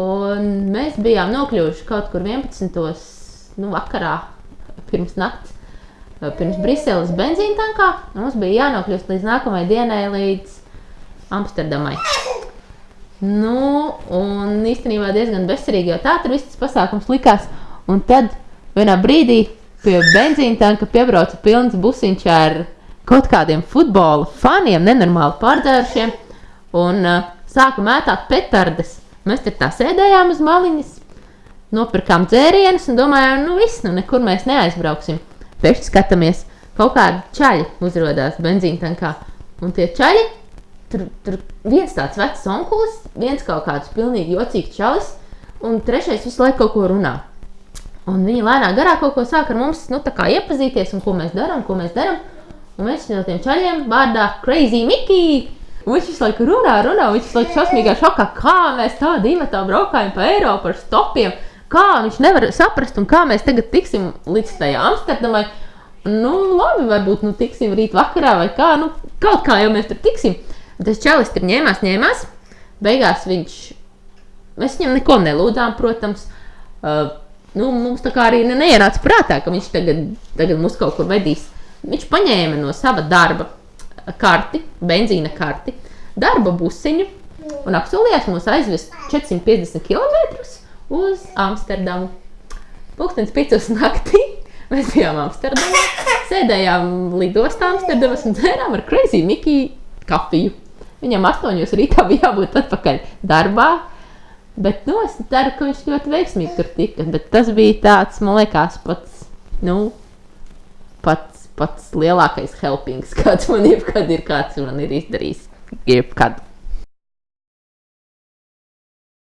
Un mēs bijām nokļuvuši kaut kur 11. Nu, vakarā pirms nakts. Pirms Briseles benzīna tankā mums bija jānokļūst līdz nākamajai dienai, līdz Amsterdamai. Nu, un īstenībā diezgan bezcerīgi, jo tā tur viss tas pasākums likās. Un tad vienā brīdī pie benzīna tanka piebrauca pilns busiņš ar kaut kādiem futbola faniem, nenormāli pārdzērušiem, un uh, sāka mētāt petardes. Mēs tur tā sēdējām uz maliņas, nopirkām dzērienus un domājām, nu viss, nu nekur mēs neaizbrauksim. Pēkšņi skatāmies, kaut kādi čaļi uzrādās benzīna tankā, un tie čaļi tur, tur viens tāds vecs onkulis, viens kaut kāds pilnīgi jocīgs čalis, un trešais visu laiku kaut ko runā. Un viņi lēnām garā kaut ko sāk ar mums nu, iepazīties, un ko mēs darām, ko mēs darām. Un viens no tiem čaļiem vārdā Crazy Mickey. Viņš visu laiku runā, runā, viņš visu laiku šausmīgā šokā, kā mēs tādu divatā braukājam pa Eiropu ar stopiem. Kā viņš nevar saprast, un kā mēs tagad tiksim līdz tajā Amsterdamai. Nu, labi, varbūt nu, tiksim rīt vakarā vai kā. Nu, kaut kā jau mēs tur tiksim. Tas čalis tur ņēmās, ņēmās. Beigās viņš, mēs viņam neko nelūdzām, protams. Uh, nu, mums tā kā arī neienāca prātā, ka viņš tagad, tagad mūs kaut kur vedīs. Viņš paņēma no sava darba karti, benzīna karti, darba busiņu un apsolījās mums aizvest 450 km uz Amsterdamu. Pūkstens 5 naktī mēs bijām Amsterdamā, sēdējām lidostā Amsterdamas un dzērām ar Crazy Mickey kafiju. Viņam 8 rītā bija jābūt atpakaļ darbā. Bet nu, es ceru, ka viņš ļoti veiksmīgi tur tika. Bet tas bija tāds, man liekas, pats, nu, pats, pats lielākais helpings, kāds man jebkad ir, kāds man ir izdarījis. Jebkad.